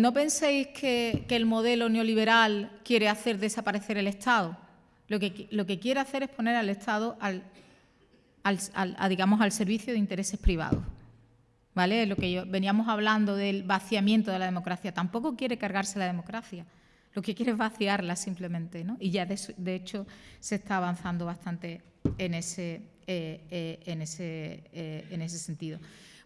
no penséis que, el modelo neoliberal quiere hacer desaparecer el Estado. Lo que, lo que quiere hacer es poner al Estado al, digamos, al servicio de intereses privados. ¿Vale? Lo que veníamos hablando del vaciamiento de la democracia. Tampoco quiere cargarse la democracia. Lo que quiere es vaciarla simplemente. ¿no? Y ya de, hecho se está avanzando bastante en ese, eh, eh, en ese, eh, en ese sentido.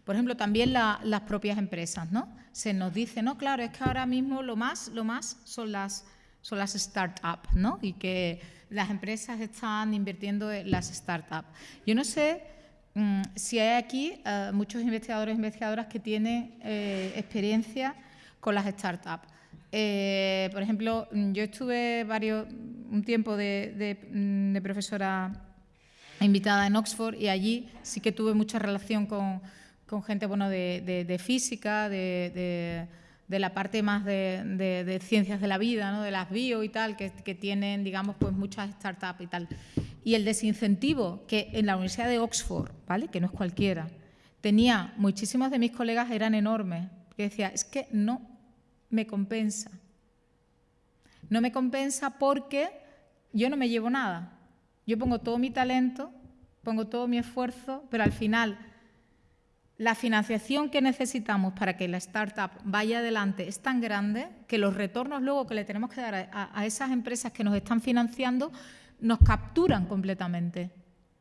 Por ejemplo, también las propias empresas, ¿no? Se nos dice, no, claro, es que ahora mismo lo más, lo más son las, son las startups, ¿no? Y que las empresas están invirtiendo en las startups. Yo no sé mm, si hay aquí eh, muchos investigadores e investigadoras que tienen eh, experiencia con las startups. Eh, por ejemplo, yo estuve varios, un tiempo de, de profesora invitada en Oxford y allí sí que tuve mucha relación con con gente bueno, de, física, de, la parte más de, ciencias de la vida, ¿no? de las bio y tal, que, tienen, digamos, pues muchas startups y tal. Y el desincentivo que en la Universidad de Oxford, ¿vale? que no es cualquiera, tenía muchísimos de mis colegas eran enormes, que decía, es que no me compensa. No me compensa porque yo no me llevo nada. Yo pongo todo mi talento, pongo todo mi esfuerzo, pero al final la financiación que necesitamos para que la startup vaya adelante es tan grande que los retornos luego que le tenemos que dar a, esas empresas que nos están financiando nos capturan completamente.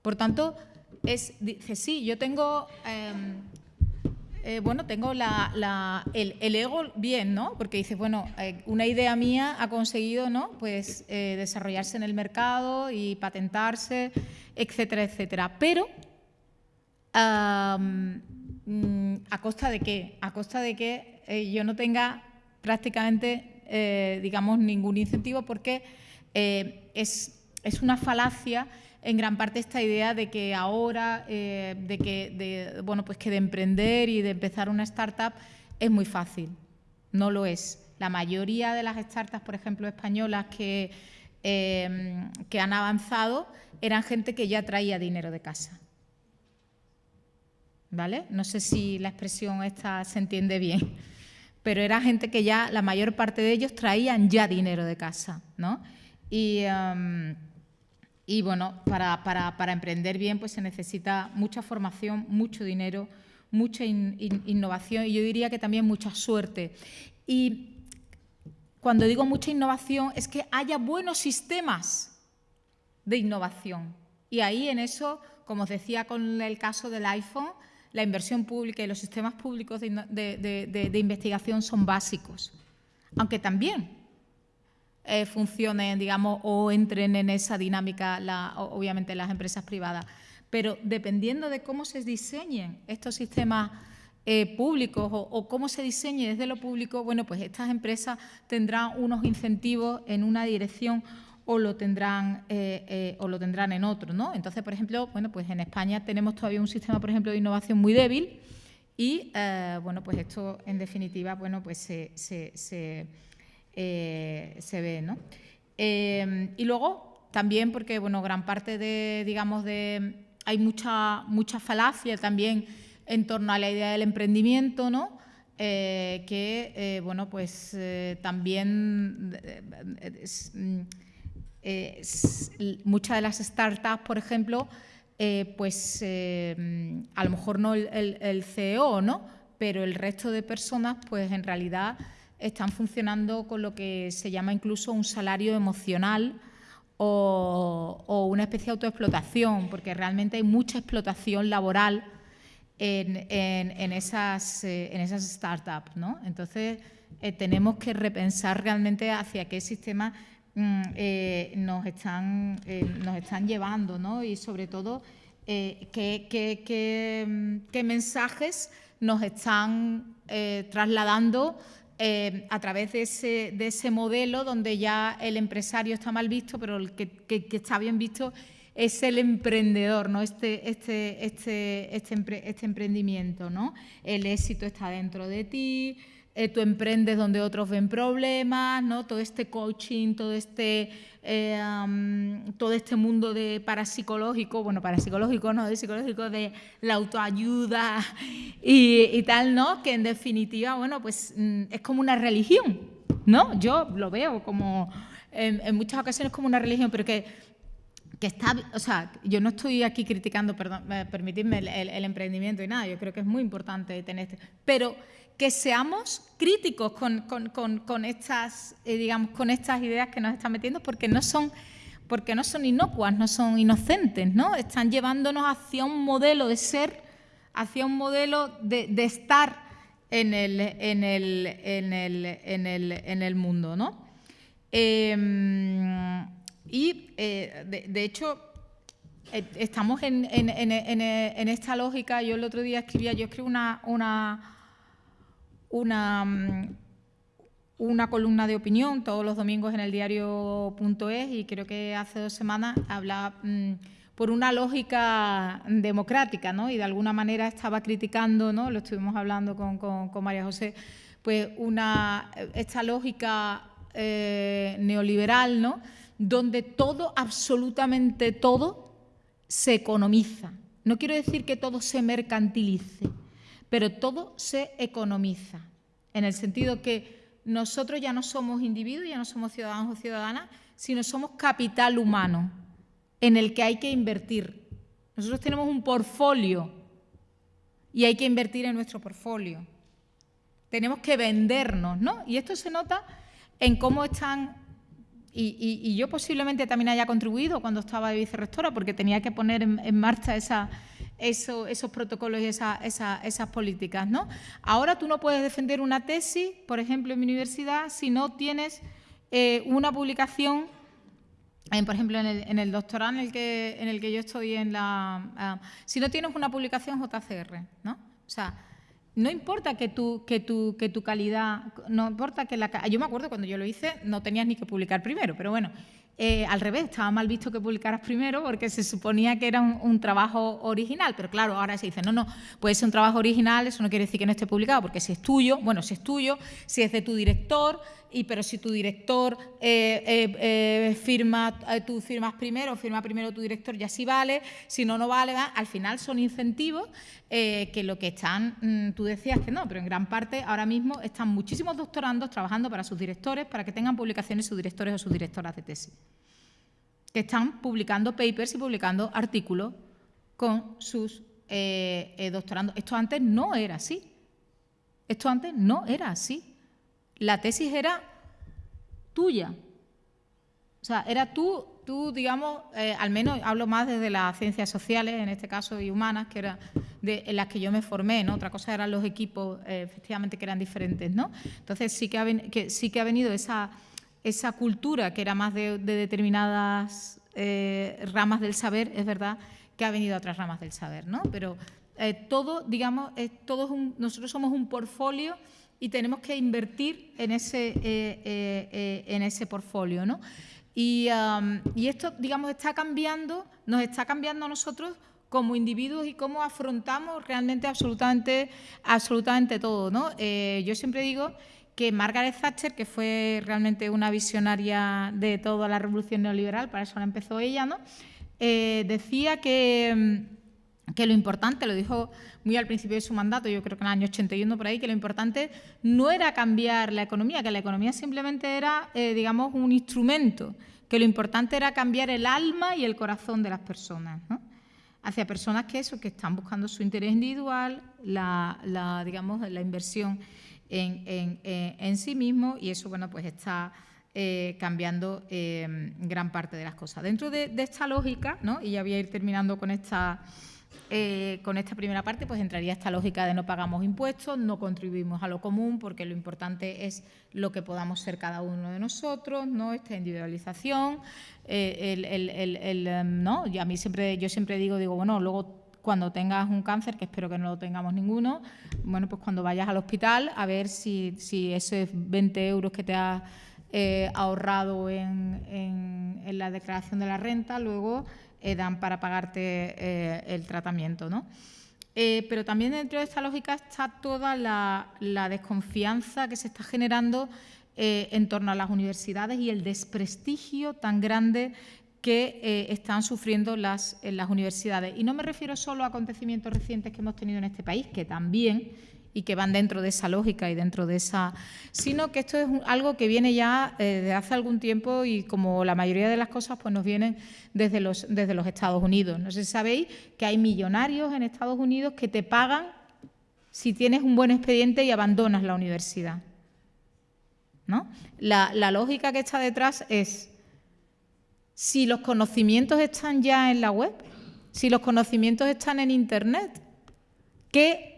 Por tanto, es, dice, sí, yo tengo, em, eh, bueno, tengo el, ego bien, ¿no? Porque dice, bueno, eh, una idea mía ha conseguido, ¿no? Pues eh, desarrollarse en el mercado y patentarse, etcétera, etcétera. Pero Mm, ¿A costa de qué? A costa de que eh, yo no tenga prácticamente, eh, digamos, ningún incentivo porque eh, es, una falacia en gran parte esta idea de que ahora, de que, de, bueno, pues que de emprender y de empezar una startup es muy fácil. No lo es. La mayoría de las startups, por ejemplo, españolas que, que han avanzado eran gente que ya traía dinero de casa. No sé si la expresión esta se entiende bien, pero era gente que ya, la mayor parte de ellos traían ya dinero de casa, ¿no? Y, um, bueno, para, emprender bien pues se necesita mucha formación, mucho dinero, mucha innovación y yo diría que también mucha suerte. Y cuando digo mucha innovación es que haya buenos sistemas de innovación. Y ahí en eso, como os decía con el caso del iPhone, la inversión pública y los sistemas públicos de, investigación son básicos, aunque también eh, funcionen, digamos, o entren en esa dinámica, obviamente, las empresas privadas. Pero dependiendo de cómo se diseñen estos sistemas eh, públicos o, o, cómo se diseñe desde lo público, bueno, pues estas empresas tendrán unos incentivos en una dirección o lo tendrán, eh, eh, o lo tendrán en otro. ¿no? Entonces, por ejemplo, bueno, pues en España tenemos todavía un sistema, por ejemplo, de innovación muy débil y, eh, bueno, pues esto, en definitiva, bueno, pues se, se, ve. ¿no? y luego, también porque, bueno, gran parte de, digamos, de... Hay mucha, mucha falacia también en torno a la idea del emprendimiento, ¿no? que, bueno, pues también mm, eh, muchas de las startups, por ejemplo, eh, pues eh, a lo mejor no el, CEO, ¿no? pero el resto de personas, pues en realidad están funcionando con lo que se llama incluso un salario emocional o, una especie de autoexplotación, porque realmente hay mucha explotación laboral en, esas, startups. ¿no? Entonces, tenemos que repensar realmente hacia qué sistema eh, nos, están, eh, nos están llevando, ¿no? Y sobre todo, eh, qué, mm, mensajes nos están trasladando a través de ese, de ese modelo donde ya el empresario está mal visto, pero el que, está bien visto es el emprendedor, ¿no? Este, este, este, este, este, emprendimiento, ¿no? El éxito está dentro de ti, eh, tú emprendes donde otros ven problemas, ¿no? Todo este coaching, todo este, eh, todo este mundo de parapsicológico, bueno, parapsicológico, no, de psicológico, de la autoayuda y, tal, ¿no? Que en definitiva, bueno, pues mm, es como una religión, ¿no? Yo lo veo como, en, muchas ocasiones como una religión, pero que que está, o sea, yo no estoy aquí criticando, perdón, eh, permitidme el, el, emprendimiento y nada, yo creo que es muy importante tener este, pero que seamos críticos con, estas, eh, digamos, con estas ideas que nos están metiendo porque no son porque no son inocuas, no son inocentes, ¿no? Están llevándonos hacia un modelo de ser, hacia un modelo de, estar en el, en, el, en, el, mundo, ¿no? Em, y, eh, de, hecho, eh, estamos en, esta lógica. Yo el otro día escribía, yo escribo una, una una, mm, una columna de opinión todos los domingos en el diario.es y creo que hace dos semanas hablaba mm, por una lógica democrática, ¿no? Y de alguna manera estaba criticando, ¿no? Lo estuvimos hablando con, María José, pues una, esta lógica eh, neoliberal, ¿no? Donde todo, absolutamente todo, se economiza. No quiero decir que todo se mercantilice, pero todo se economiza, en el sentido que nosotros ya no somos individuos, ya no somos ciudadanos o ciudadanas, sino somos capital humano en el que hay que invertir. Nosotros tenemos un portfolio y hay que invertir en nuestro portfolio. Tenemos que vendernos, ¿no? Y esto se nota en cómo están, y, yo posiblemente también haya contribuido cuando estaba de vicerrectora, porque tenía que poner en marcha esa, esos protocolos y esas políticas. ¿no? Ahora tú no puedes defender una tesis, por ejemplo, en mi universidad, si no tienes eh, una publicación por ejemplo, en el, doctorado en el, que, en el que yo estoy en la... Ah, si no tienes una publicación JCR, ¿no? O sea, no importa que tu, que tu, que tu calidad, no importa que la... Yo me acuerdo cuando yo lo hice, no tenías ni que publicar primero, pero bueno, eh, al revés, estaba mal visto que publicaras primero porque se suponía que era un, trabajo original, pero claro, ahora se dice, no, no, puede ser un trabajo original, eso no quiere decir que no esté publicado, porque si es tuyo, bueno, si es tuyo, si es de tu director, y pero si tu director eh, eh, firma, tú firmas primero, firma primero tu director, ya sí vale, si no, no vale, al final son incentivos que lo que están, mm, tú decías que no, pero en gran parte ahora mismo están muchísimos doctorandos trabajando para sus directores, para que tengan publicaciones sus directores o sus directoras de tesis que están publicando papers y publicando artículos con sus eh, eh, doctorandos. Esto antes no era así. Esto antes no era así. La tesis era tuya. O sea, era tú, tú digamos, eh, al menos hablo más desde las ciencias sociales, en este caso, y humanas, que era de, en las que yo me formé, ¿no? Otra cosa eran los equipos, efectivamente, que eran diferentes, ¿no? Entonces sí que ha, que, sí que ha venido esa cultura que era más de, determinadas eh, ramas del saber, es verdad que ha venido a otras ramas del saber, ¿no? Pero eh, todo, digamos, nosotros somos un portfolio y tenemos que invertir en ese, eh, en ese portfolio, ¿no? Y, y, esto, digamos, está cambiando, nos está cambiando a nosotros como individuos y cómo afrontamos realmente absolutamente, absolutamente todo, ¿no? yo siempre digo que Margaret Thatcher, que fue realmente una visionaria de toda la revolución neoliberal, para eso la empezó ella, ¿no? Eh, decía que, que, lo importante, lo dijo muy al principio de su mandato, yo creo que en el año 81 por ahí, que lo importante no era cambiar la economía, que la economía simplemente era, eh, digamos, un instrumento, que lo importante era cambiar el alma y el corazón de las personas, ¿no? hacia personas que eso, que están buscando su interés individual, la, digamos, la inversión en, sí mismo y eso bueno, pues está eh, cambiando eh, gran parte de las cosas. Dentro de, esta lógica, ¿no? y ya voy a ir terminando con esta, eh, con esta primera parte, pues entraría esta lógica de no pagamos impuestos, no contribuimos a lo común, porque lo importante es lo que podamos ser cada uno de nosotros, ¿no? esta individualización, el, el, ¿no? y a mí siempre, yo siempre digo, digo, bueno, luego cuando tengas un cáncer, que espero que no lo tengamos ninguno, bueno, pues cuando vayas al hospital a ver si, si esos 20 euros que te has eh, ahorrado en, la declaración de la renta, luego eh, dan para pagarte eh, el tratamiento, ¿no? Eh, pero también dentro de esta lógica está toda la, desconfianza que se está generando en torno a las universidades y el desprestigio tan grande que están sufriendo las, las universidades. Y no me refiero solo a acontecimientos recientes que hemos tenido en este país, que también, y que van dentro de esa lógica y dentro de esa... sino que esto es algo que viene ya eh, de hace algún tiempo y como la mayoría de las cosas pues nos vienen desde los, desde los Estados Unidos. No sé si sabéis que hay millonarios en Estados Unidos que te pagan si tienes un buen expediente y abandonas la universidad. ¿No? La, la lógica que está detrás es si los conocimientos están ya en la web, si los conocimientos están en Internet, ¿qué,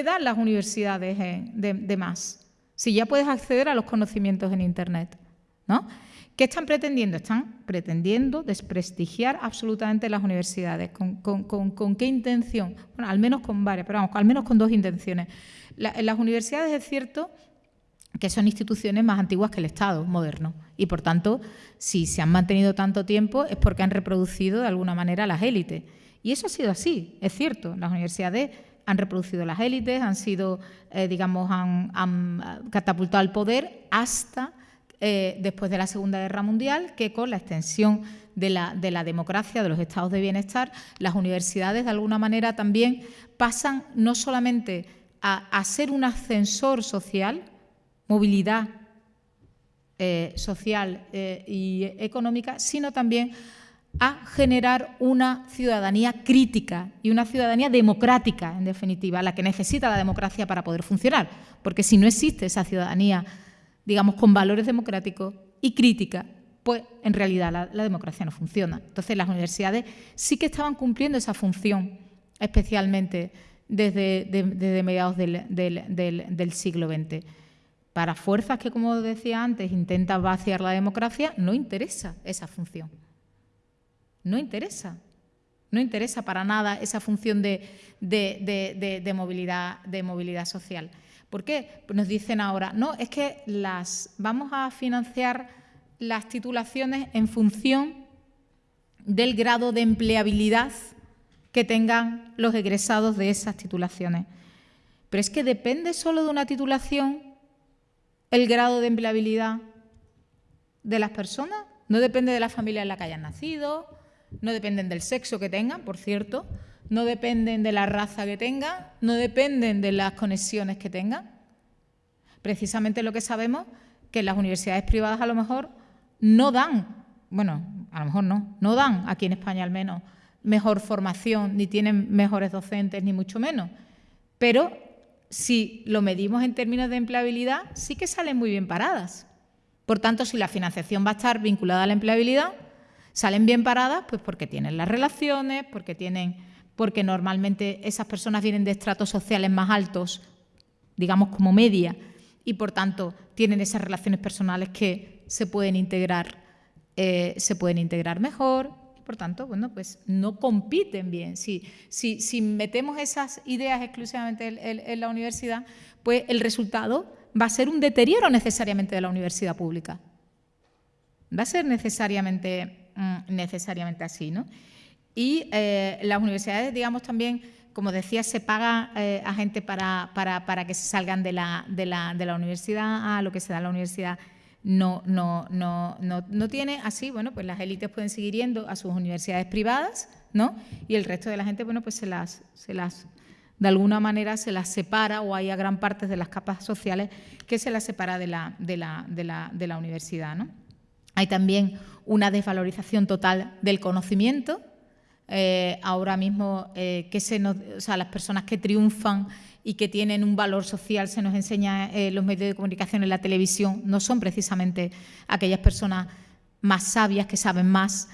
dan las universidades de, más? Si ya puedes acceder a los conocimientos en Internet, ¿no? ¿Qué están pretendiendo? Están pretendiendo desprestigiar absolutamente las universidades. ¿Con, qué intención? Bueno, al menos con varias, pero vamos, al menos con dos intenciones. en las universidades es cierto que son instituciones más antiguas que el Estado moderno. Y, por tanto, si se han mantenido tanto tiempo es porque han reproducido de alguna manera las élites. Y eso ha sido así, es cierto. Las universidades han reproducido las élites, han sido, eh, digamos, han, catapultado al poder hasta eh, después de la Segunda Guerra Mundial, que con la extensión de la, de la, democracia, de los estados de bienestar, las universidades de alguna manera también pasan no solamente a, ser un ascensor social, movilidad eh, social eh, y económica, sino también a generar una ciudadanía crítica y una ciudadanía democrática, en definitiva, la que necesita la democracia para poder funcionar. Porque si no existe esa ciudadanía, digamos, con valores democráticos y crítica, pues en realidad la, democracia no funciona. Entonces las universidades sí que estaban cumpliendo esa función, especialmente desde, mediados del, del siglo XX. Para fuerzas que, como decía antes, intentan vaciar la democracia, no interesa esa función. No interesa. No interesa para nada esa función de, movilidad, de movilidad social. ¿Por qué? Nos dicen ahora, no, es que las, vamos a financiar las titulaciones en función del grado de empleabilidad que tengan los egresados de esas titulaciones. Pero es que depende solo de una titulación el grado de empleabilidad de las personas, no depende de la familia en la que hayan nacido, no dependen del sexo que tengan, por cierto, no dependen de la raza que tengan, no dependen de las conexiones que tengan. Precisamente lo que sabemos que las universidades privadas a lo mejor no dan, bueno, a lo mejor no, no dan, aquí en España al menos, mejor formación, ni tienen mejores docentes, ni mucho menos, pero si lo medimos en términos de empleabilidad, sí que salen muy bien paradas. Por tanto, si la financiación va a estar vinculada a la empleabilidad, salen bien paradas pues porque tienen las relaciones, porque tienen porque normalmente esas personas vienen de estratos sociales más altos, digamos como media, y por tanto tienen esas relaciones personales que se pueden integrar, eh, se pueden integrar mejor, por tanto, bueno, pues no compiten bien. Si, si, metemos esas ideas exclusivamente en, la universidad, pues el resultado va a ser un deterioro necesariamente de la universidad pública. Va a ser necesariamente, mm, necesariamente así, ¿no? Y eh, las universidades, digamos, también, como decía, se paga eh, a gente para, para, que se salgan de la, de, la, de la universidad a lo que se da en la universidad no, no, no, no, tiene. Así, bueno, pues las élites pueden seguir yendo a sus universidades privadas, ¿no? Y el resto de la gente, bueno, pues se las, se las de alguna manera se las separa o hay a gran parte de las capas sociales que se las separa de la, de la, de la, de la universidad, ¿no? Hay también una desvalorización total del conocimiento. Eh, ahora mismo, eh, o sea, las personas que triunfan y que tienen un valor social, se nos enseña en eh, los medios de comunicación, en la televisión, no son precisamente aquellas personas más sabias que saben más,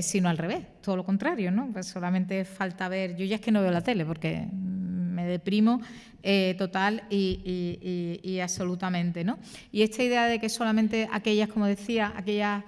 sino al revés, todo lo contrario, ¿no? Pues solamente falta ver, yo ya es que no veo la tele porque me deprimo eh, total y, absolutamente, ¿no? Y esta idea de que solamente aquellas, como decía, aquellas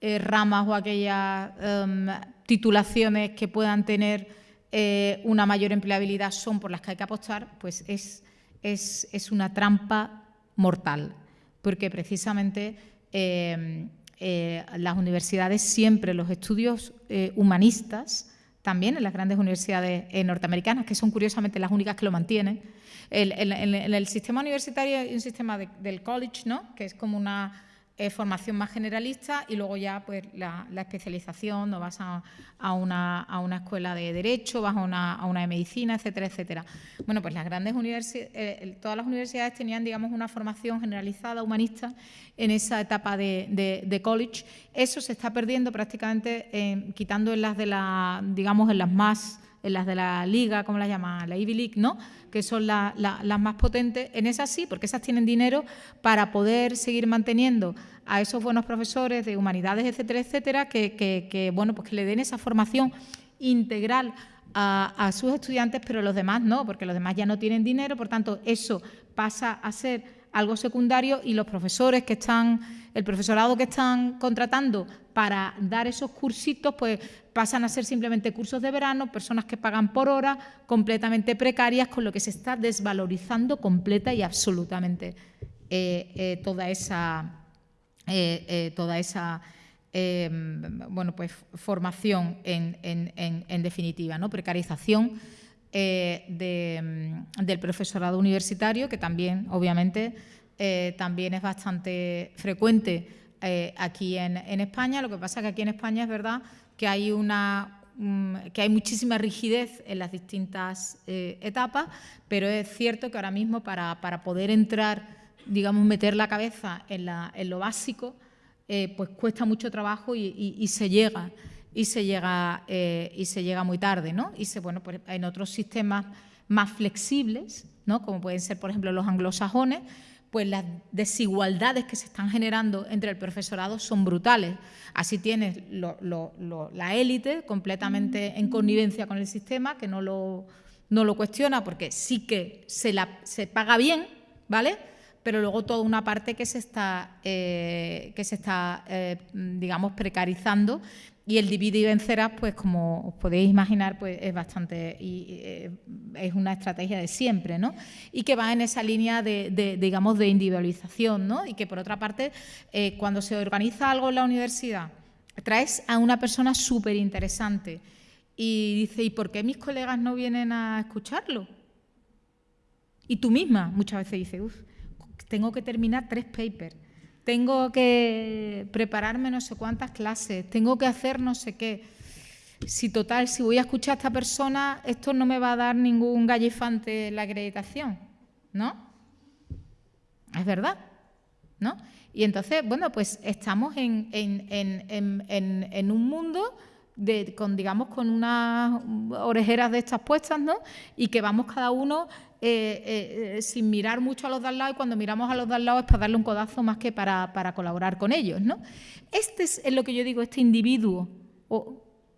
ramas o aquellas em, titulaciones que puedan tener eh, una mayor empleabilidad son por las que hay que apostar, pues es, es, una trampa mortal, porque precisamente eh, eh, las universidades siempre, los estudios humanistas, también en las grandes universidades eh, norteamericanas, que son curiosamente las únicas que lo mantienen. En el, sistema universitario hay un sistema del college, ¿no? que es como una formación más generalista y luego ya pues la, especialización, no vas a, una, escuela de Derecho, vas a una, de Medicina, etcétera, etcétera. Bueno, pues las grandes universidades, eh, todas las universidades tenían, digamos, una formación generalizada, humanista, en esa etapa de, college. Eso se está perdiendo prácticamente, eh, quitando en las de la, digamos, en las más en las de la liga, como la llama, la Ivy League, ¿no? que son las más potentes, en esas sí, porque esas tienen dinero para poder seguir manteniendo a esos buenos profesores de humanidades, etcétera, etcétera, que, bueno, pues que le den esa formación integral a, a, sus estudiantes, pero los demás no, porque los demás ya no tienen dinero, por tanto, eso pasa a ser algo secundario y los profesores que están, el profesorado que están contratando para dar esos cursitos, pues pasan a ser simplemente cursos de verano, personas que pagan por hora, completamente precarias, con lo que se está desvalorizando completa y absolutamente eh, eh, toda esa, eh, toda esa bueno, pues, formación en, definitiva, ¿no? precarización del profesorado universitario, que también, obviamente, también es bastante frecuente aquí en, España. Lo que pasa es que aquí en España es verdad que hay una que hay muchísima rigidez en las distintas eh, etapas, pero es cierto que ahora mismo para, poder entrar, digamos, meter la cabeza en, lo básico, eh, pues cuesta mucho trabajo y, se llega y se llega eh, y se llega muy tarde, ¿no? Y bueno, pues en otros sistemas más flexibles, ¿no? Como pueden ser, por ejemplo, los anglosajones, pues las desigualdades que se están generando entre el profesorado son brutales. Así tienes la élite completamente en connivencia con el sistema, que no lo, no lo cuestiona porque sí que se, la, se paga bien, ¿vale? Pero luego toda una parte que se está, eh, que se está eh, digamos, precarizando y el divide y vencerás, pues como os podéis imaginar, pues es bastante, eh, es una estrategia de siempre, ¿no? Y que va en esa línea de, digamos, de individualización, ¿no? Y que por otra parte, cuando se organiza algo en la universidad, traes a una persona súper interesante y dice, ¿y por qué mis colegas no vienen a escucharlo? Y tú misma muchas veces dices, uff, tengo que terminar tres papers tengo que prepararme no sé cuántas clases, tengo que hacer no sé qué. Si total, si voy a escuchar a esta persona, esto no me va a dar ningún gallifante en la acreditación, ¿no? Es verdad, ¿no? Y entonces, bueno, pues estamos en, en un mundo con, digamos, con unas orejeras de estas puestas, ¿no? Y que vamos cada uno eh, eh, eh, sin mirar mucho a los de al lado y cuando miramos a los de al lado es para darle un codazo más que para, colaborar con ellos, ¿no? Este es, lo que yo digo, este individuo,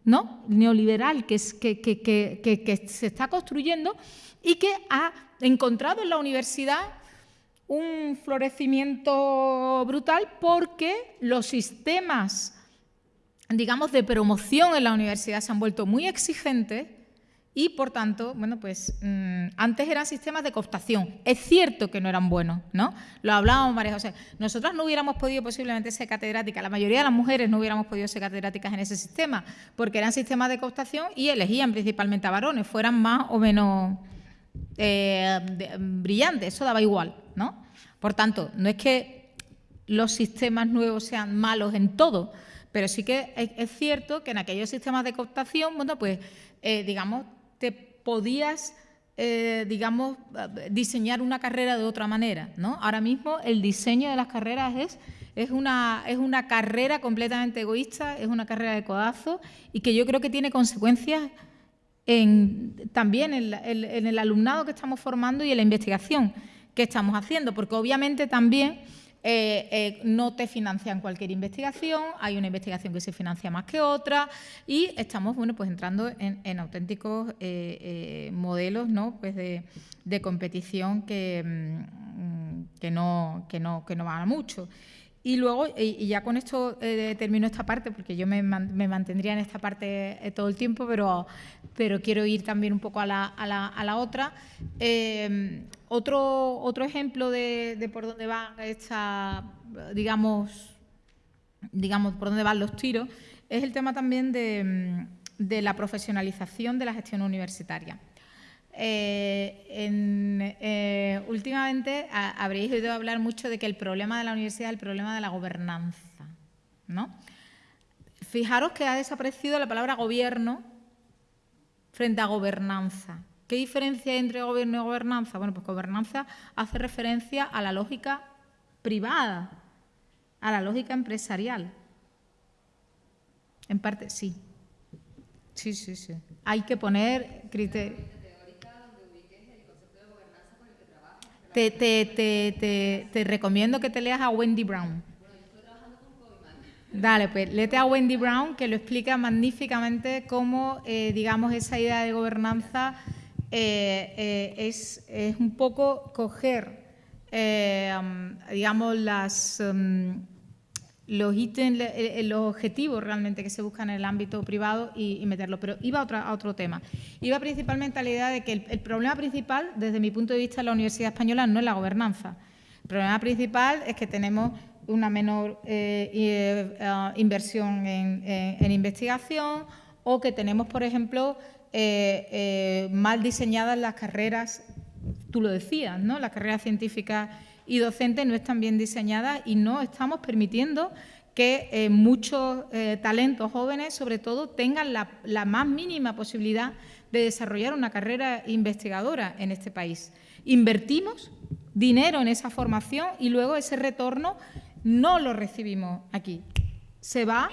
¿no? Neoliberal que, es, que, que se está construyendo y que ha encontrado en la universidad un florecimiento brutal porque los sistemas digamos, de promoción en la universidad se han vuelto muy exigentes y, por tanto, bueno, pues mm, antes eran sistemas de cooptación. Es cierto que no eran buenos, ¿no? Lo hablábamos María José. Nosotras no hubiéramos podido posiblemente ser catedráticas, la mayoría de las mujeres no hubiéramos podido ser catedráticas en ese sistema, porque eran sistemas de cooptación y elegían principalmente a varones, fueran más o menos eh, brillantes, eso daba igual, ¿no? Por tanto, no es que los sistemas nuevos sean malos en todo, pero sí que es, cierto que en aquellos sistemas de cooptación, bueno, pues, eh, digamos, te podías, eh, digamos, diseñar una carrera de otra manera, ¿no? Ahora mismo el diseño de las carreras es, es, una, es una carrera completamente egoísta, es una carrera de codazo y que yo creo que tiene consecuencias en, también en, en el alumnado que estamos formando y en la investigación que estamos haciendo, porque obviamente también eh, eh, no te financian cualquier investigación, hay una investigación que se financia más que otra y estamos bueno, pues entrando en, auténticos eh, modelos ¿no? pues de, competición que, mm, que, no, que, no, que no van a mucho. Y luego, y ya con esto termino esta parte, porque yo me, mantendría en esta parte todo el tiempo, pero, pero quiero ir también un poco a la, a la, a la otra. Otro, otro ejemplo de, por dónde van esta, digamos, digamos, por dónde van los tiros, es el tema también de, de la profesionalización de la gestión universitaria. Eh, eh, últimamente habréis oído hablar mucho de que el problema de la universidad es el problema de la gobernanza. ¿no? Fijaros que ha desaparecido la palabra gobierno frente a gobernanza. ¿Qué diferencia hay entre gobierno y gobernanza? Bueno, pues gobernanza hace referencia a la lógica privada, a la lógica empresarial. En parte, sí. Sí, sí, sí. Hay que poner criterios. Te, te, te, te, recomiendo que te leas a Wendy Brown. Dale, pues léete a Wendy Brown, que lo explica magníficamente cómo, eh, digamos, esa idea de gobernanza eh, eh, es, es, un poco coger, digamos, las, um, los ítems, los objetivos realmente que se buscan en el ámbito privado y, meterlo. Pero iba a, otra, a, otro tema. Iba principalmente a la idea de que el, problema principal, desde mi punto de vista, en la Universidad Española no es la gobernanza. El problema principal es que tenemos una menor eh, eh, inversión en, investigación o que tenemos, por ejemplo, eh, mal diseñadas las carreras, tú lo decías, ¿no? las carreras científicas y docentes no están bien diseñadas y no estamos permitiendo que muchos talentos jóvenes, sobre todo, tengan la, la más mínima posibilidad de desarrollar una carrera investigadora en este país. Invertimos dinero en esa formación y luego ese retorno no lo recibimos aquí. Se va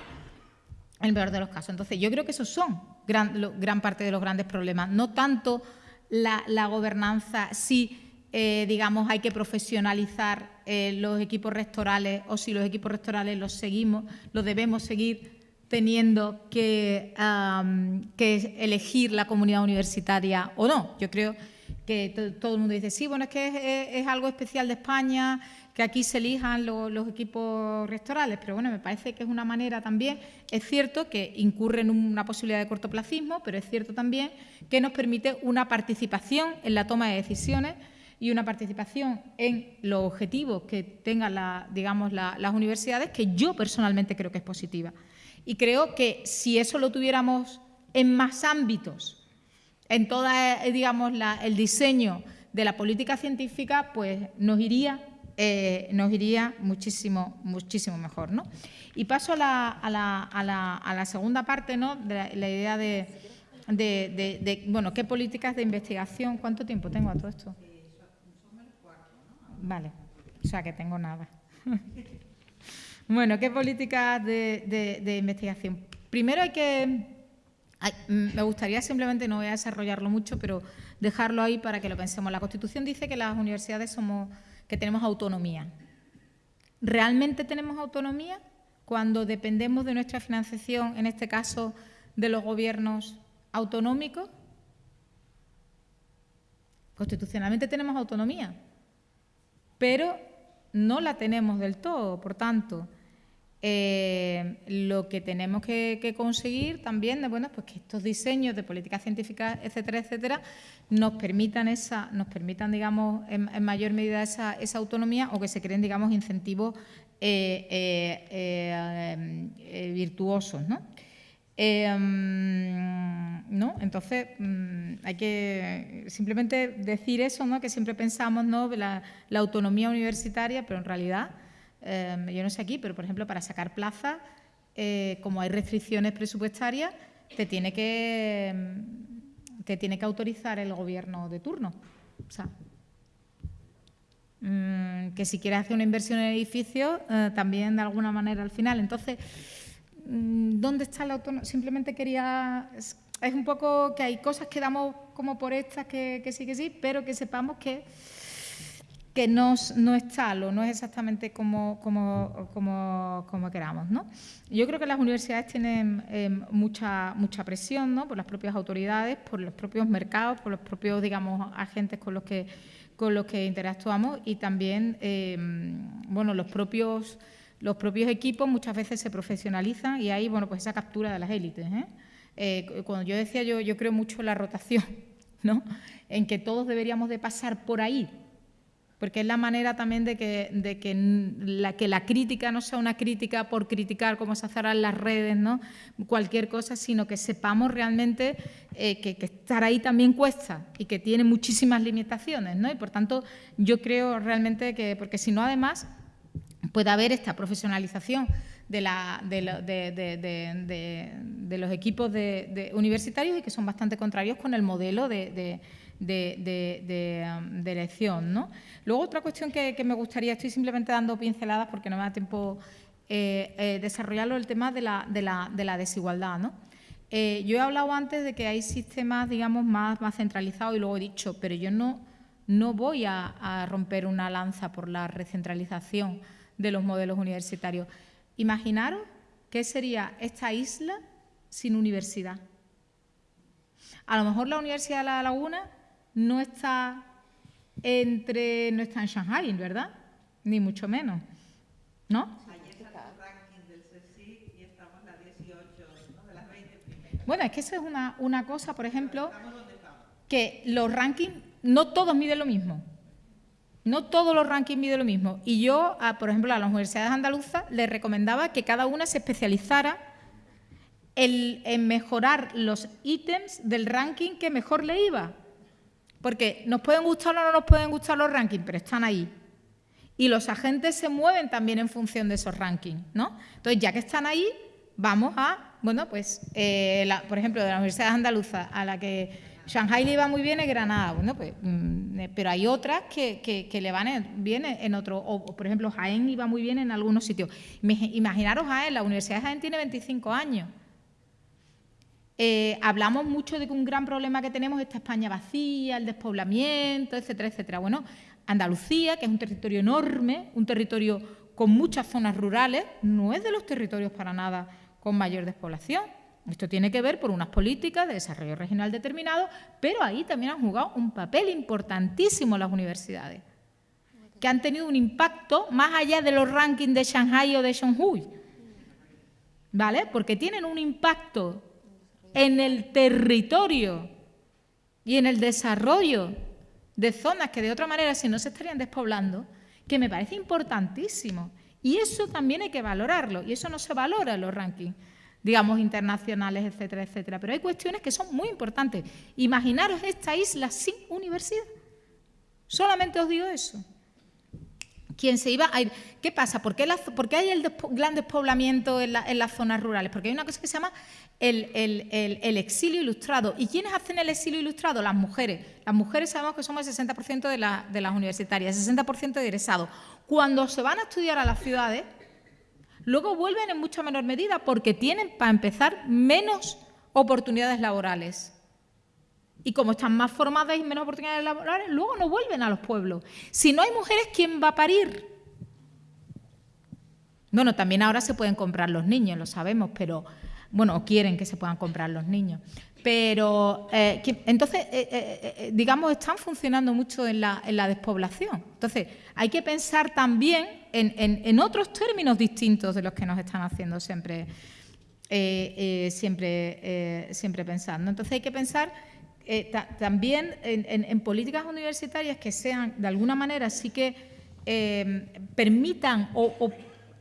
en el peor de los casos. Entonces, yo creo que esos son gran, parte de los grandes problemas. No tanto la, gobernanza, si, eh, digamos, hay que profesionalizar eh, los equipos rectorales o si los equipos rectorales los seguimos, los debemos seguir teniendo que, que elegir la comunidad universitaria o no. Yo creo que todo el mundo dice, sí, bueno, es que es, algo especial de España, que aquí se elijan los equipos rectorales, pero bueno, me parece que es una manera también, es cierto que incurre en una posibilidad de cortoplacismo, pero es cierto también que nos permite una participación en la toma de decisiones y una participación en los objetivos que tengan digamos, las universidades, que yo personalmente creo que es positiva. Y creo que si eso lo tuviéramos en más ámbitos, en todo eh, el diseño de la política científica, pues nos iría, eh, nos iría muchísimo, muchísimo mejor. ¿no? Y paso a la, a la, a la, a la segunda parte, ¿no? de la, idea de, de, de, bueno, ¿qué políticas de investigación? ¿Cuánto tiempo tengo a todo esto? Vale, o sea que tengo nada. bueno, ¿qué políticas de investigación? Primero hay que me gustaría simplemente, no voy a desarrollarlo mucho, pero dejarlo ahí para que lo pensemos. La Constitución dice que las universidades somos, que tenemos autonomía. ¿Realmente tenemos autonomía cuando dependemos de nuestra financiación, en este caso de los gobiernos autonómicos? Constitucionalmente tenemos autonomía, pero no la tenemos del todo, por tanto, eh, lo que tenemos que, conseguir también, de, bueno, pues que estos diseños de políticas científicas, etcétera, etcétera, nos permitan esa, nos permitan, digamos, en, mayor medida esa, autonomía o que se creen, digamos, incentivos eh, eh, virtuosos, ¿no? ¿no? Entonces, mm, hay que simplemente decir eso, ¿no? que siempre pensamos ¿no? la autonomía universitaria, pero en realidad Em, yo no sé aquí, pero por ejemplo para sacar plaza, eh, como hay restricciones presupuestarias, te tiene que em, te tiene que autorizar el gobierno de turno. O sea, mm, que si quieres hacer una inversión en edificios, eh, también de alguna manera al final. Entonces, mm, ¿dónde está la autonomía? Simplemente quería... Es, un poco que hay cosas que damos como por estas que sí, que sí, pero que sepamos que que no, no es tal o no es exactamente como, como, como, como queramos. ¿no? Yo creo que las universidades tienen em, mucha, mucha presión ¿no? por las propias autoridades, por los propios mercados, por los propios digamos, agentes con los que, con los que interactuamos y también em, bueno, los, propios, los propios equipos muchas veces se profesionalizan y hay bueno, pues esa captura de las élites. ¿eh? Eh, cuando yo decía yo, yo creo mucho en la rotación, ¿no? en que todos deberíamos de pasar por ahí porque es la manera también de que, de que, la, que la crítica no sea una crítica por criticar como se hace ahora en las redes, ¿no? cualquier cosa, sino que sepamos realmente eh, que, estar ahí también cuesta y que tiene muchísimas limitaciones. ¿no? Y por tanto, yo creo realmente que, porque si no, además, puede haber esta profesionalización de, la, de, los equipos universitarios y que son bastante contrarios con el modelo de, um, elección. ¿no? Luego, otra cuestión que, me gustaría, estoy simplemente dando pinceladas porque no me da tiempo eh, eh, desarrollarlo, el tema de la, desigualdad. ¿no? Eh, yo he hablado antes de que hay sistemas, digamos, más, centralizados y luego he dicho, pero yo no, no voy a romper una lanza por la recentralización de los modelos universitarios. Imaginaros qué sería esta isla sin universidad. A lo mejor la Universidad de La Laguna no está entre no está en Shanghai, ¿verdad? Ni mucho menos. ¿No? Bueno, es que eso es una, una cosa, por ejemplo, que los rankings no todos miden lo mismo. No todos los rankings miden lo mismo. Y yo, por ejemplo, a las universidades andaluzas les recomendaba que cada una se especializara en, mejorar los ítems del ranking que mejor le iba. Porque nos pueden gustar o no nos pueden gustar los rankings, pero están ahí. Y los agentes se mueven también en función de esos rankings, ¿no? Entonces, ya que están ahí, vamos a, bueno, pues, eh, por ejemplo, de las universidades andaluzas, a la que Shanghai le iba muy bien en Granada, bueno, pues, mm, eh, pero hay otras que, le van bien en otro, o por ejemplo Jaén iba muy bien en algunos sitios. Imaginaros Jaén, la Universidad de Jaén tiene 25 años. Eh, hablamos mucho de que un gran problema que tenemos es esta España vacía, el despoblamiento, etcétera, etcétera. Bueno, Andalucía, que es un territorio enorme, un territorio con muchas zonas rurales, no es de los territorios para nada con mayor despoblación. Esto tiene que ver por unas políticas de desarrollo regional determinado, pero ahí también han jugado un papel importantísimo las universidades, que han tenido un impacto más allá de los rankings de Shanghai o de Shanghai, ¿vale? Porque tienen un impacto en el territorio y en el desarrollo de zonas que de otra manera si no se estarían despoblando, que me parece importantísimo. Y eso también hay que valorarlo, y eso no se valora en los rankings digamos, internacionales, etcétera, etcétera. Pero hay cuestiones que son muy importantes. Imaginaros esta isla sin universidad. Solamente os digo eso. ¿Quién se iba a ir? ¿Qué pasa? ¿Por qué, hay el gran despoblamiento en, las zonas rurales? Porque hay una cosa que se llama el, exilio ilustrado. ¿Y quiénes hacen el exilio ilustrado? Las mujeres. Las mujeres sabemos que somos el 60% de, de las universitarias, el 60% de egresados. Cuando se van a estudiar a las ciudades, luego vuelven en mucha menor medida porque tienen, para empezar, menos oportunidades laborales. Y como están más formadas y menos oportunidades laborales, luego no vuelven a los pueblos. Si no hay mujeres, ¿quién va a parir? Bueno, también ahora se pueden comprar los niños, lo sabemos, pero, bueno, quieren que se puedan comprar los niños. Pero, eh, entonces, eh, eh, digamos, están funcionando mucho en la, en la, despoblación. Entonces, hay que pensar también en, otros términos distintos de los que nos están haciendo siempre, siempre, siempre pensando. Entonces, hay que pensar también en, políticas universitarias que sean, de alguna manera, sí que permitan o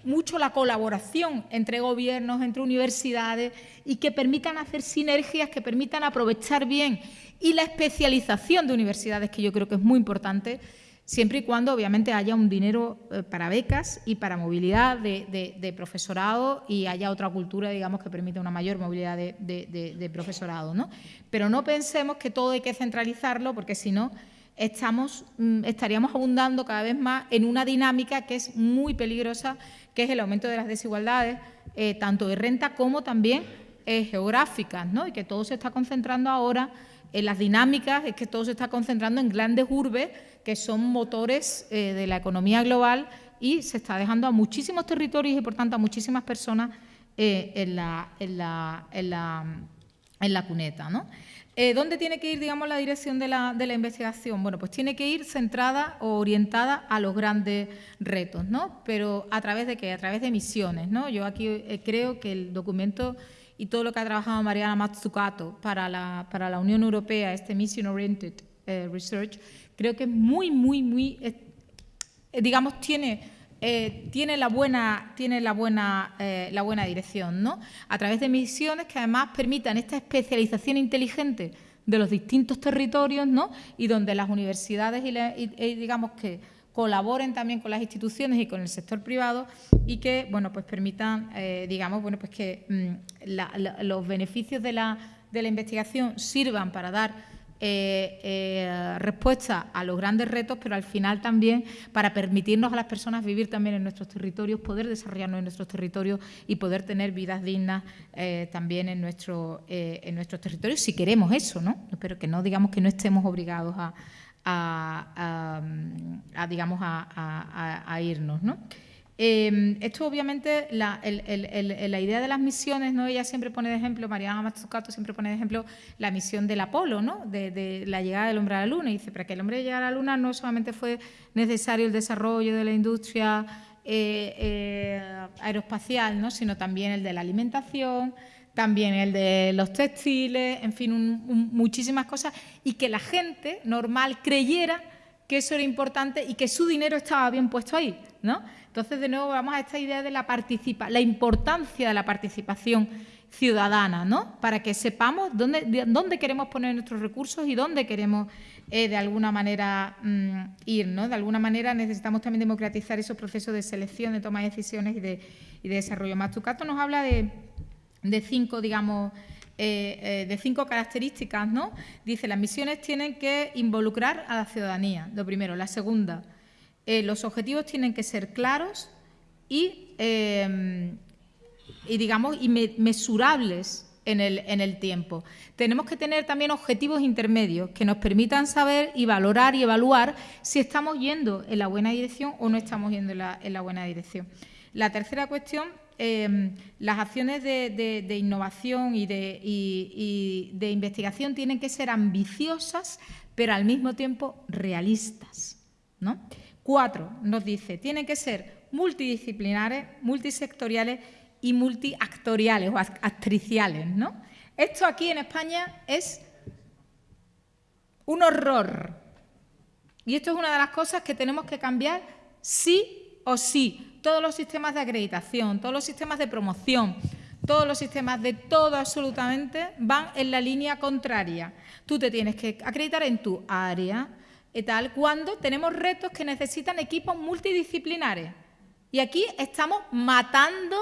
mucho la colaboración entre gobiernos, entre universidades y que permitan hacer sinergias, que permitan aprovechar bien. Y la especialización de universidades, que yo creo que es muy importante, siempre y cuando obviamente haya un dinero eh, para becas y para movilidad de, profesorado y haya otra cultura, digamos, que permita una mayor movilidad de, profesorado. ¿no? Pero no pensemos que todo hay que centralizarlo, porque si no estamos, mm, estaríamos abundando cada vez más en una dinámica que es muy peligrosa, que es el aumento de las desigualdades, eh, tanto de renta como también eh, geográficas, ¿no? y que todo se está concentrando ahora en las dinámicas, es que todo se está concentrando en grandes urbes que son motores eh, de la economía global y se está dejando a muchísimos territorios y, por tanto, a muchísimas personas en, la, en, la, en, la, en la cuneta. ¿no? Eh, ¿Dónde tiene que ir, digamos, la dirección de la, investigación? Bueno, pues tiene que ir centrada o orientada a los grandes retos, ¿no? Pero ¿a través de qué? A través de misiones, ¿no? Yo aquí eh, creo que el documento y todo lo que ha trabajado Mariana Mazzucato para la, para la Unión Europea, este Mission Oriented eh, Research, creo que es muy, muy, muy digamos, tiene eh, tiene la buena, tiene la buena, eh, la buena dirección, ¿no? A través de misiones que además permitan esta especialización inteligente de los distintos territorios, ¿no? Y donde las universidades y, digamos que colaboren también con las instituciones y con el sector privado y que, bueno, pues permitan, eh, digamos, bueno, pues que mm, los beneficios de la, de la investigación sirvan para dar eh, eh, respuesta a los grandes retos, pero al final también para permitirnos a las personas vivir también en nuestros territorios, poder desarrollarnos en nuestros territorios y poder tener vidas dignas eh, también en, nuestro, en nuestros territorios, si queremos eso, ¿no? Pero que no digamos que no estemos obligados a, digamos, a, irnos, ¿no? Em, esto obviamente, la, idea de las misiones, ¿no? ella siempre pone de ejemplo, Mariana Matsukato siempre pone de ejemplo la misión del Apolo, ¿no? de, la llegada del hombre a la Luna. Y dice, para que el hombre llegara a la Luna no solamente fue necesario el desarrollo de la industria eh, eh, aeroespacial, ¿no? sino también el de la alimentación, también el de los textiles, en fin, muchísimas cosas, y que la gente normal creyera que eso era importante y que su dinero estaba bien puesto ahí, ¿no? Entonces, de nuevo, vamos a esta idea de la, participa la importancia de la participación ciudadana, ¿no? Para que sepamos dónde, dónde queremos poner nuestros recursos y dónde queremos, eh, de alguna manera, mm, ir, ¿no? De alguna manera necesitamos también democratizar esos procesos de selección, de toma de decisiones y de, y de desarrollo. Mastucato nos habla de, de cinco, digamos, eh, eh, de cinco características, ¿no? Dice, las misiones tienen que involucrar a la ciudadanía, lo primero. La segunda, eh, los objetivos tienen que ser claros y, eh, digamos, y mesurables en el, tiempo. Tenemos que tener también objetivos intermedios que nos permitan saber y valorar y evaluar si estamos yendo en la buena dirección o no estamos yendo en la, buena dirección. La tercera cuestión, eh, las acciones de, innovación y de, y de investigación tienen que ser ambiciosas, pero al mismo tiempo realistas. ¿no? Cuatro, nos dice, tienen que ser multidisciplinares, multisectoriales y multiactoriales o actriciales. ¿no? Esto aquí en España es un horror. Y esto es una de las cosas que tenemos que cambiar sí o sí. Todos los sistemas de acreditación, todos los sistemas de promoción, todos los sistemas de todo absolutamente van en la línea contraria. Tú te tienes que acreditar en tu área, y tal, cuando tenemos retos que necesitan equipos multidisciplinares. Y aquí estamos matando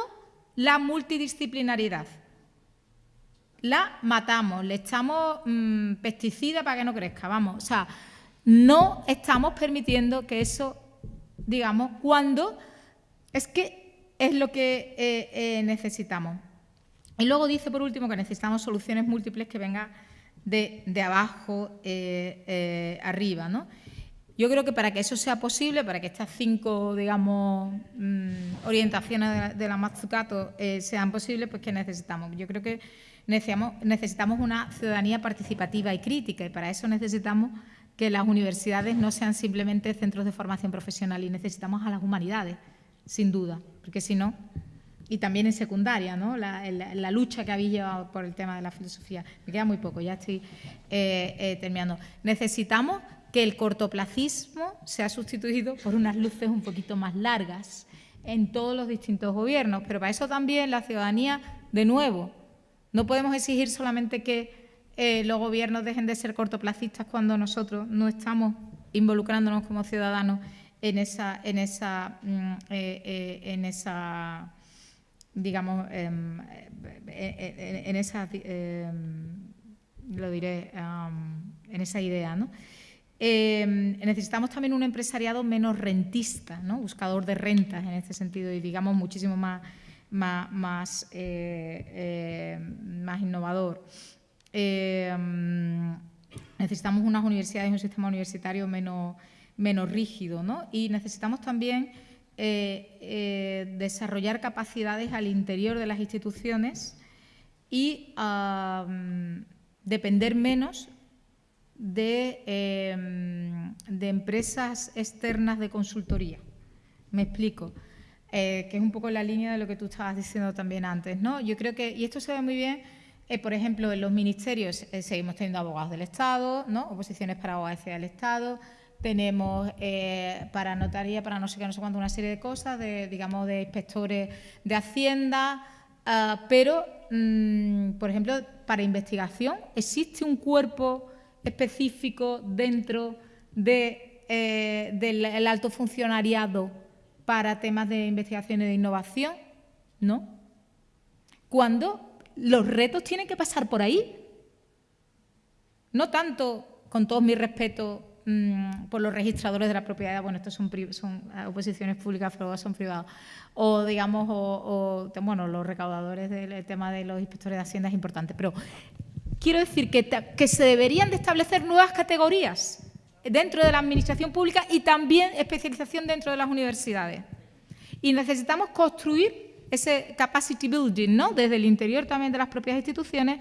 la multidisciplinaridad. La matamos, le echamos mmm, pesticida para que no crezca, vamos. O sea, no estamos permitiendo que eso, digamos, cuando es que es lo que eh, eh, necesitamos. Y luego dice, por último, que necesitamos soluciones múltiples que vengan de, abajo eh, eh, arriba. ¿no? Yo creo que para que eso sea posible, para que estas cinco, digamos, mm, orientaciones de la, Matsukato eh, sean posibles, pues ¿qué necesitamos? Yo creo que necesitamos, necesitamos una ciudadanía participativa y crítica y para eso necesitamos que las universidades no sean simplemente centros de formación profesional y necesitamos a las humanidades, sin duda, porque si no, y también en secundaria, ¿no? la, lucha que habéis llevado por el tema de la filosofía. Me queda muy poco, ya estoy eh, eh, terminando. Necesitamos que el cortoplacismo sea sustituido por unas luces un poquito más largas en todos los distintos gobiernos, pero para eso también la ciudadanía, de nuevo, no podemos exigir solamente que eh, los gobiernos dejen de ser cortoplacistas cuando nosotros no estamos involucrándonos como ciudadanos en esa, en esa, mm, en esa digamos, em, eh, eh, en, esa, em, lo diré, en esa idea, ¿no? Em, necesitamos también un empresariado menos rentista, ¿no? buscador de rentas en este sentido y digamos muchísimo más, más, más, eh, innovador. necesitamos unas universidades y un sistema universitario menos, menos rígido ¿no? y necesitamos también eh, eh, desarrollar capacidades al interior de las instituciones y depender menos de, em, de, empresas externas de consultoría. Me explico. Eh, que es un poco la línea de lo que tú estabas diciendo también antes. ¿no? Yo creo que, y esto se ve muy bien, por ejemplo, en los ministerios seguimos teniendo abogados del Estado, ¿no? oposiciones para abogados del Estado, tenemos eh, para notaría, para no sé qué, no sé cuánto, una serie de cosas, de, digamos, de inspectores de Hacienda, ah, pero, mm, por ejemplo, para investigación, ¿existe un cuerpo específico dentro eh, del alto funcionariado para temas de investigación y de innovación? ¿No? Cuando los retos tienen que pasar por ahí. No tanto, con todos mis respetos, mm, por los registradores de la propiedad, bueno, estos son, son oposiciones públicas, pero son privados, o digamos, o, bueno, los recaudadores del tema de los inspectores de Hacienda es importante, pero quiero decir que, que se deberían de establecer nuevas categorías dentro de la administración pública y también especialización dentro de las universidades. Y necesitamos construir ese capacity building, ¿no? Desde el interior también de las propias instituciones,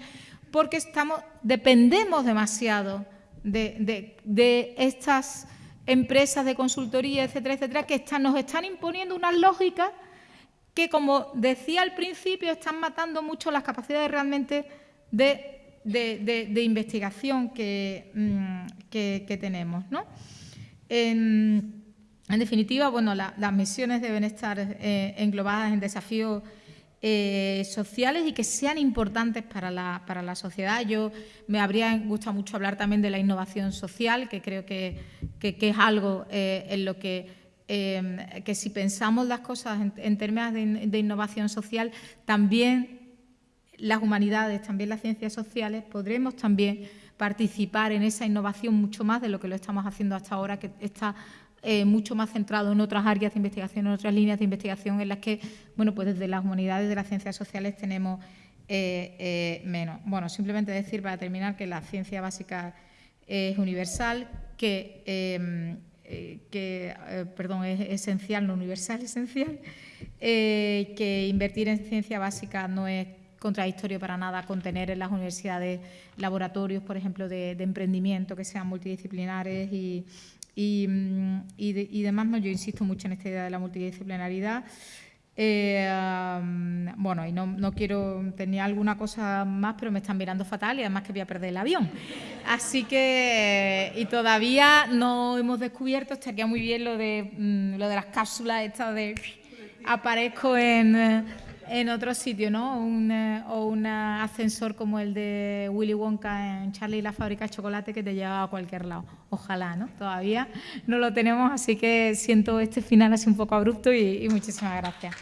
porque estamos, dependemos demasiado de, estas empresas de consultoría, etcétera, etcétera, que nos están imponiendo unas lógicas que, como decía al principio, están matando mucho las capacidades realmente de, investigación que, mm, tenemos. En, definitiva, bueno, las misiones deben estar eh, englobadas en desafíos eh, sociales y que sean importantes para la, para la, sociedad. Yo me habría gustado mucho hablar también de la innovación social, que creo que, es algo eh, en lo que, eh, que si pensamos las cosas en, términos de, innovación social, también las humanidades, también las ciencias sociales, podremos también participar en esa innovación mucho más de lo que lo estamos haciendo hasta ahora, que está eh, mucho más centrado en otras áreas de investigación, en otras líneas de investigación en las que, bueno, pues desde las humanidades de las ciencias sociales tenemos eh, eh, menos. Bueno, simplemente decir para terminar que la ciencia básica es universal, que, em, perdón, es esencial, no universal, esencial, que invertir en ciencia básica no es contradictorio para nada con tener en las universidades laboratorios, por ejemplo, de emprendimiento que sean multidisciplinares y, y, mm, y, demás, no, yo insisto mucho en esta idea de la multidisciplinaridad. Eh, bueno, y no, no, quiero, tenía alguna cosa más, pero me están mirando fatal y además que voy a perder el avión. Así que, y todavía no hemos descubierto, estaría muy bien lo de, mm, lo de las cápsulas, esta de aparezco en en otro sitio, ¿no? Un, eh, o un ascensor como el de Willy Wonka en Charlie y la fábrica de chocolate que te lleva a cualquier lado. Ojalá, ¿no? Todavía no lo tenemos, así que siento este final así un poco abrupto y muchísimas gracias.